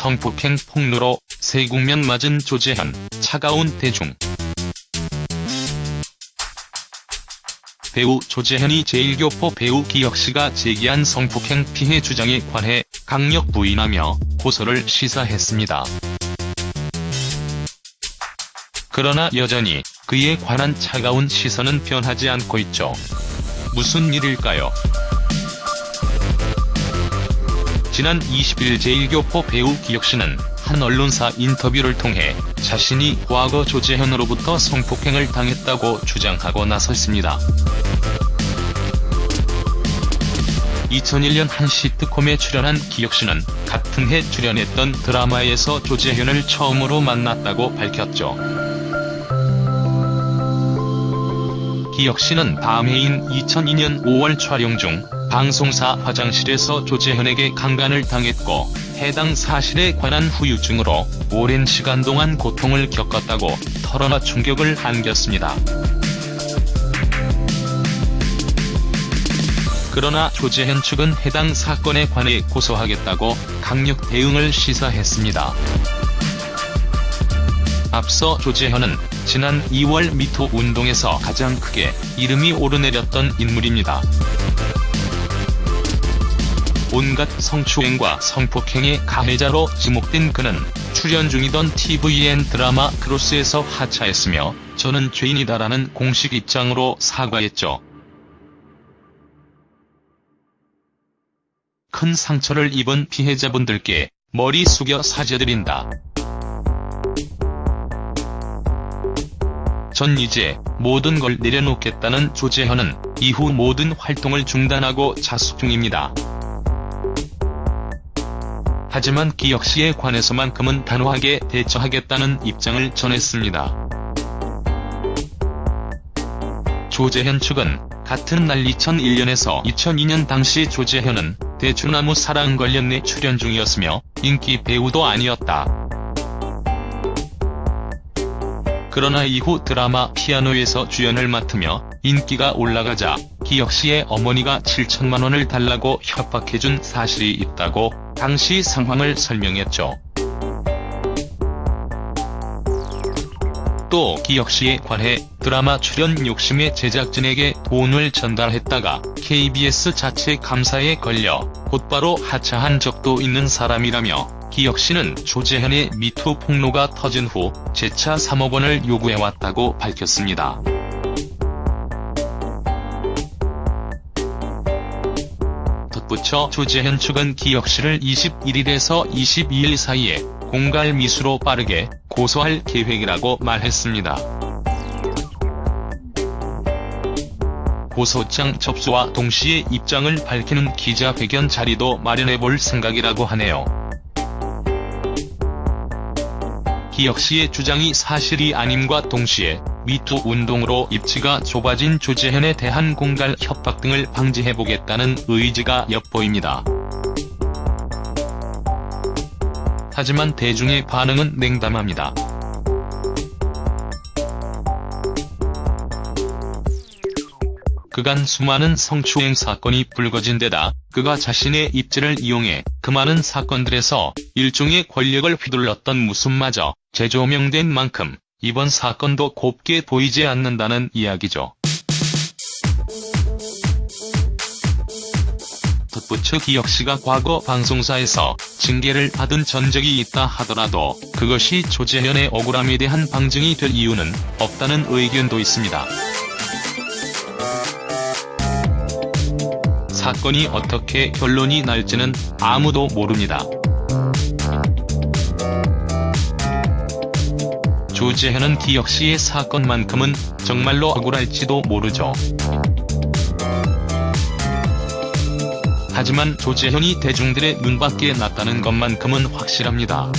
성폭행 폭로로 세국면 맞은 조재현, 차가운 대중. 배우 조재현이 제1교포 배우 기혁씨가 제기한 성폭행 피해 주장에 관해 강력 부인하며 고소를 시사했습니다. 그러나 여전히 그에 관한 차가운 시선은 변하지 않고 있죠. 무슨 일일까요? 지난 20일 제1교포 배우 기혁씨는 한 언론사 인터뷰를 통해 자신이 과거 조재현으로부터 성폭행을 당했다고 주장하고 나섰습니다. 2001년 한 시트콤에 출연한 기혁씨는 같은 해 출연했던 드라마에서 조재현을 처음으로 만났다고 밝혔죠. 기혁씨는 다음 해인 2002년 5월 촬영 중 방송사 화장실에서 조재현에게 강간을 당했고 해당 사실에 관한 후유증으로 오랜 시간 동안 고통을 겪었다고 털어놔 충격을 안겼습니다. 그러나 조재현 측은 해당 사건에 관해 고소하겠다고 강력 대응을 시사했습니다. 앞서 조재현은 지난 2월 미투 운동에서 가장 크게 이름이 오르내렸던 인물입니다. 온갖 성추행과 성폭행의 가해자로 지목된 그는 출연 중이던 tvN 드라마 크로스에서 하차했으며 저는 죄인이다라는 공식 입장으로 사과했죠. 큰 상처를 입은 피해자분들께 머리 숙여 사죄드린다. 전 이제 모든 걸 내려놓겠다는 조재현은 이후 모든 활동을 중단하고 자숙 중입니다. 하지만 기혁씨에 관해서만큼은 단호하게 대처하겠다는 입장을 전했습니다. 조재현 측은 같은 날 2001년에서 2002년 당시 조재현은 대추나무 사랑 관련 내 출연 중이었으며 인기 배우도 아니었다. 그러나 이후 드라마 피아노에서 주연을 맡으며 인기가 올라가자 기혁씨의 어머니가 7천만원을 달라고 협박해준 사실이 있다고 당시 상황을 설명했죠. 또 기혁씨에 관해 드라마 출연 욕심에 제작진에게 돈을 전달했다가 KBS 자체 감사에 걸려 곧바로 하차한 적도 있는 사람이라며 기혁씨는 조재현의 미투 폭로가 터진 후 재차 3억 원을 요구해왔다고 밝혔습니다. 덧붙여 조재현 측은 기혁씨를 21일에서 22일 사이에 공갈 미수로 빠르게 고소할 계획이라고 말했습니다. 고소장 접수와 동시에 입장을 밝히는 기자회견 자리도 마련해볼 생각이라고 하네요. 기혁씨의 주장이 사실이 아님과 동시에 미투 운동으로 입지가 좁아진 조재현에 대한 공갈 협박 등을 방지해보겠다는 의지가 엿보입니다. 하지만 대중의 반응은 냉담합니다. 그간 수많은 성추행 사건이 불거진 데다 그가 자신의 입지를 이용해 그 많은 사건들에서 일종의 권력을 휘둘렀던 모습마저 재조명된 만큼 이번 사건도 곱게 보이지 않는다는 이야기죠. 덧붙여 기혁씨가 과거 방송사에서 징계를 받은 전적이 있다 하더라도 그것이 조재현의 억울함에 대한 방증이 될 이유는 없다는 의견도 있습니다. 사건이 어떻게 결론이 날지는 아무도 모릅니다. 조재현은 기역 씨의 사건만큼은 정말로 억울할지도 모르죠. 하지만 조재현이 대중들의 눈밖에 났다는 것만큼은 확실합니다.